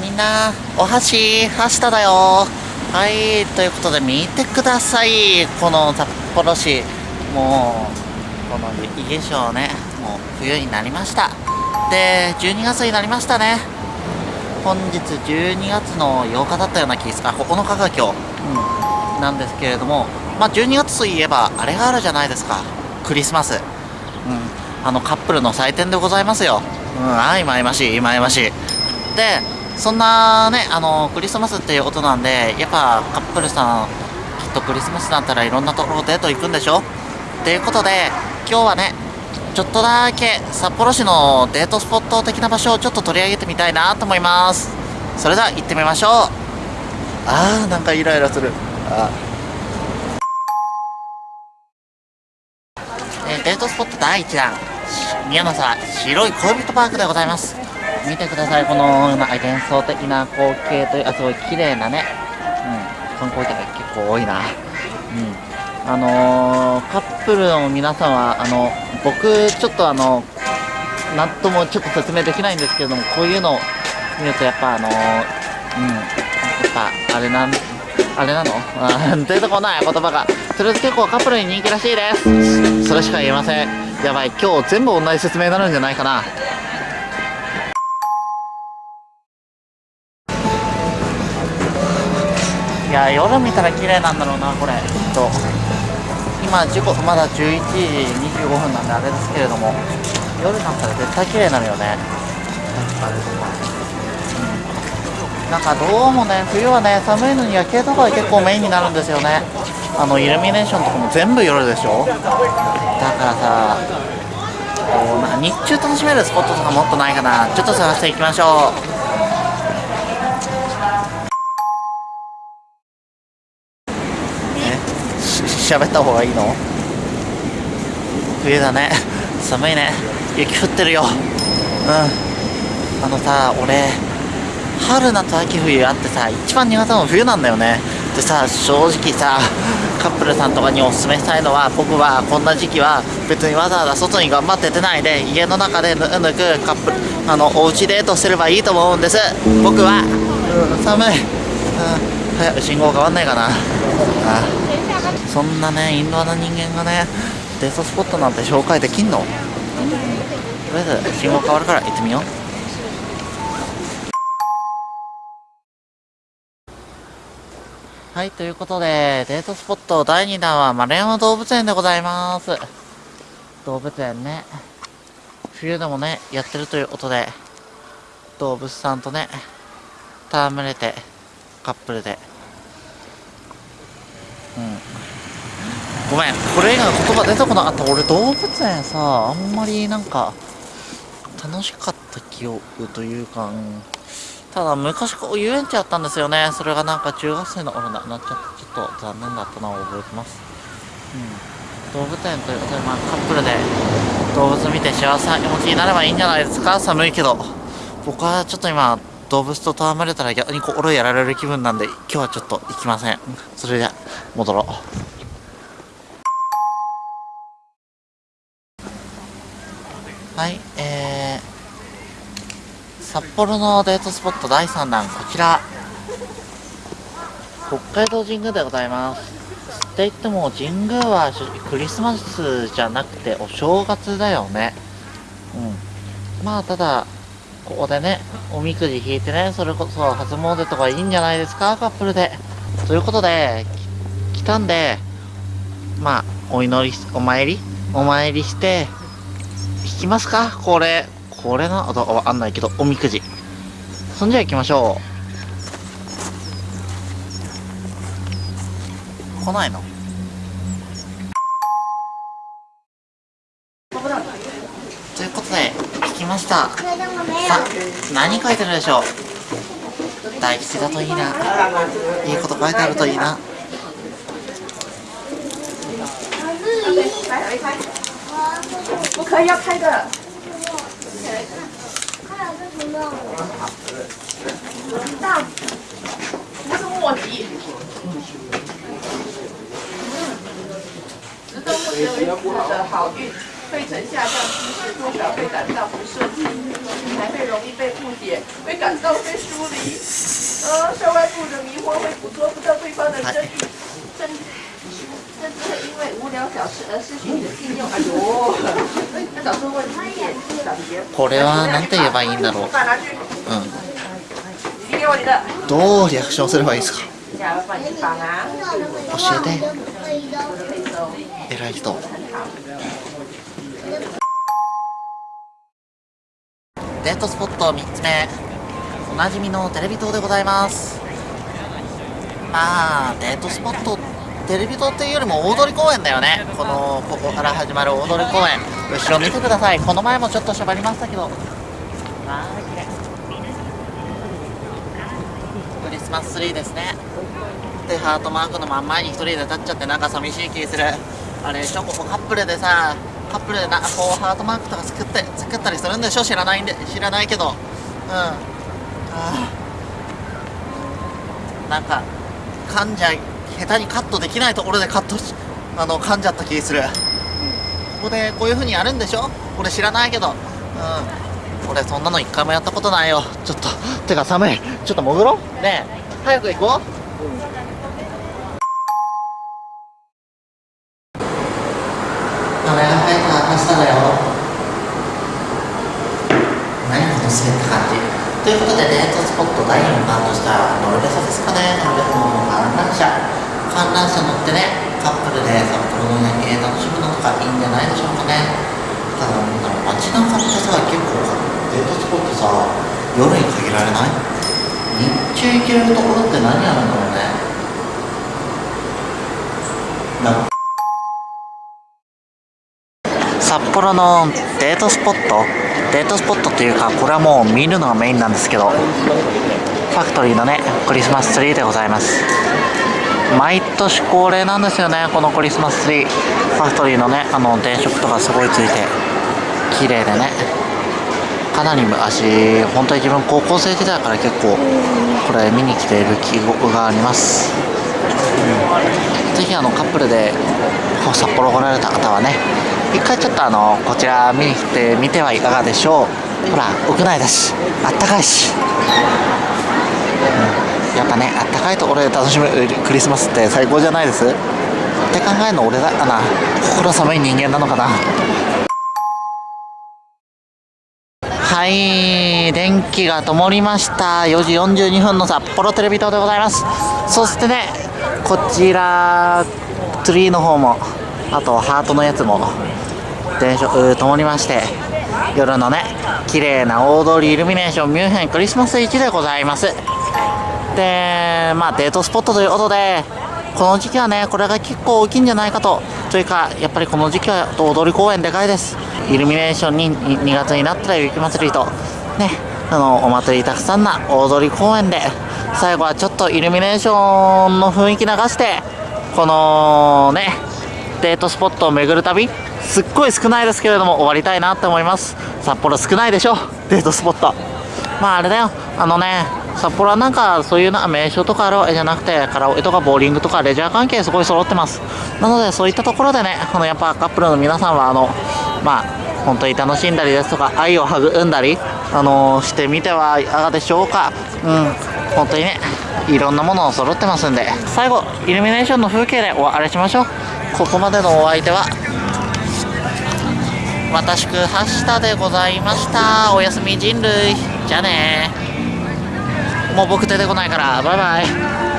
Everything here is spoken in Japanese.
みんなお箸箸田だよ。はいということで見てください。この札幌市もうこの雪化粧ねもう冬になりました。で12月になりましたね。本日12月の8日だったような気がする。あ9日が今日、うん、なんですけれども。まあ12月といえばあれがあるじゃないですか。クリスマス。うん。あのカップルの祭典でございますよ。うん。はいまいましいまいましいでそんなねあのクリスマスっていうことなんでやっぱカップルさんきっとクリスマスだったらいろんなところデート行くんでしょ？っていうことで今日はねちょっとだけ札幌市のデートスポット的な場所をちょっと取り上げてみたいなと思います。それでは行ってみましょう。あーなんかイライラする。あえーデートスポット第1弾。宮の沢白い恋人パークでございます。見てください。このなんか幻想的な光景というあすごい綺麗なね、うん、観光客が結構多いな。うん。あのーカップルの皆さんはあの僕ちょっとあのなんともちょっと説明できないんですけれどもこういうのを見るとやっぱあのーうん。やっぱあれなんあれなの？あ ー出てこない言葉が。とりあえず結構カップルに人気らしいです。それしか言えません。やばい。今日全部同じ説明になるんじゃないかな。いや夜見たら綺麗なんだろうなこれ。きっと。今時刻まだ11時25分なんであれですけれども。夜になったら絶対綺麗になるよね。なんかどうもね冬はね寒いのに夜景とかが結構メインになるんですよね。あのイルミネーションとかも全部夜でしょ。だからさこうなんか日中楽しめるスポットとかもっとないかな。ちょっと探していきましょう。喋った方がいいの？冬だね。寒いね。雪降ってるよ。うん。あのさ俺春夏秋冬あってさ一番苦手なの冬なんだよね。でさ正直さカップルさんとかにおすすめしたいのは僕はこんな時期は別にわざわざ外に頑張って出ないで家の中でぬぬくカップルあのおうちデートすればいいと思うんです。僕は、うん、寒い、早く信号変わんないかな。あそんなねインドアな人間がねデートスポットなんて紹介できんの？とりあえず信号変わるから行ってみよう。はいということでデートスポット第2弾は丸山動物園でございます。動物園ね冬でもねやってるということで動物さんとね戯れてカップルで。うん。ごめんこれ以外の言葉出てこなかった。俺動物園さあんまりなんか楽しかった記憶というか、うん。ただ昔こう遊園地あったんですよね。それがなんか中学生の頃なくなっちゃってちょっと残念だったのを覚えてます。うん。動物園ということでまあカップルで動物見て幸せな気持ちになればいいんじゃないですか。寒いけど。僕はちょっと今動物と戯れたら逆に心やられる気分なんで今日はちょっと行きません。それでは戻ろうはい、えー、札幌のデートスポット第3弾、こちら、北海道神宮でございます。って言っても、神宮は正直クリスマスじゃなくてお正月だよね。うん。まあ、ただ、ここでね、おみくじ引いてね、それこそ初詣とかいいんじゃないですか、カップルで。ということで、来たんで、まあ、お祈り、お参りお参りして、きますか？これ。これな、あとわかんないけど、おみくじ。そんじゃ行きましょう。来ないの？ということで、引きました。さあ、何書いてるでしょう？大吉だといいな。いいこと書いてあるといいな。不可以要开的。大，不是莫吉。值得不值为的好运。肺层下降趋势多少会感到不顺，还会容易被误解，会感到被疏离。呃，受外部的迷惑会捕捉不到对方的真意，甚 これはなんて言えばいいんだろう，うん，どうリアクションすればいいですか，教えて。偉い人。デートスポット3つ目。おなじみのテレビ塔でございます。まあデートスポットってテレビ塔っていうよりも大通公園だよね。このここから始まる大通公園。後ろ見てください。この前もちょっとしゃばりましたけど。まあ綺麗。クリスマスツリーですね。でハートマークの真ん前に一人で立っちゃってなんか寂しい気する。あれでしょここカップルでさカップルでなこうハートマークとか作って作ったりするんでしょ？知らないんで知らないけど。うん。あー。なんか噛んじゃい。下手にカットできないところでカットしあの噛んじゃった気する、ここでこういう風にやるんでしょ？俺知らないけど。うん。俺そんなの一回もやったことないよ。ちょっとてか寒い。ちょっと潜ろう。ねえ。早く行こう。俺が生えた明日だよ。何この滑った感じ。ということでデートスポット第4弾としたらノルベサですかね。ノルベサの観覧車観覧車乗ってねカップルで札幌の夜景楽しむのとかいいんじゃないでしょうかね。ただなんだろう街中ってさ結構デートスポットさ夜に限られない？日中行けるところって何あるんだろうね。なんか。札幌のデートスポット？デートスポットっていうかこれはもう見るのがメインなんですけど。ファクトリーのねクリスマスツリーでございます。毎年恒例なんですよねこのクリスマスツリー。ファクトリーのねあの電飾とかすごいついて綺麗でね。かなり昔本当に自分高校生時代から結構これ見に来ている記憶があります。ぜひあのカップルで札幌来られた方はね一回ちょっとあのこちら見に来てみてはいかがでしょう。ほら屋内だしあったかいし、うん。やっぱねあったかいところで楽しむクリスマスって最高じゃないです？って考えるの俺だかな。心寒い人間なのかな？はい電気が灯りました。4時42分の札幌テレビ塔でございます。そしてねこちらツリーの方もあとハートのやつも電飾灯りまして夜のね綺麗な大通りイルミネーションミュンヘンクリスマス市でございます。でまあデートスポットということでこの時期はねこれが結構大きいんじゃないかと。というかやっぱりこの時期は大通公園でかいです。イルミネーションに2月になったら雪祭りと。ねあのお祭りたくさんな大通公園で最後はちょっとイルミネーションの雰囲気流してこのねデートスポットを巡る旅すっごい少ないですけれども終わりたいなって思います。札幌少ないでしょ？デートスポット。まああれだよ。あのね札幌はなんかそういうな名所とかあるわ。けじゃなくてカラオケとかボーリングとかレジャー関係すごい揃ってます。なのでそういったところでねあのやっぱカップルの皆さんはあのまあ本当に楽しんだりですとか愛を育んだりあのしてみてはいかがでしょうか。うん。本当にねいろんなものを揃ってますんで。最後イルミネーションの風景でお別れしましょう。ここまでのお相手は私くはしたでございました。おやすみ人類。じゃあねもう僕出てこないから。バイバイ。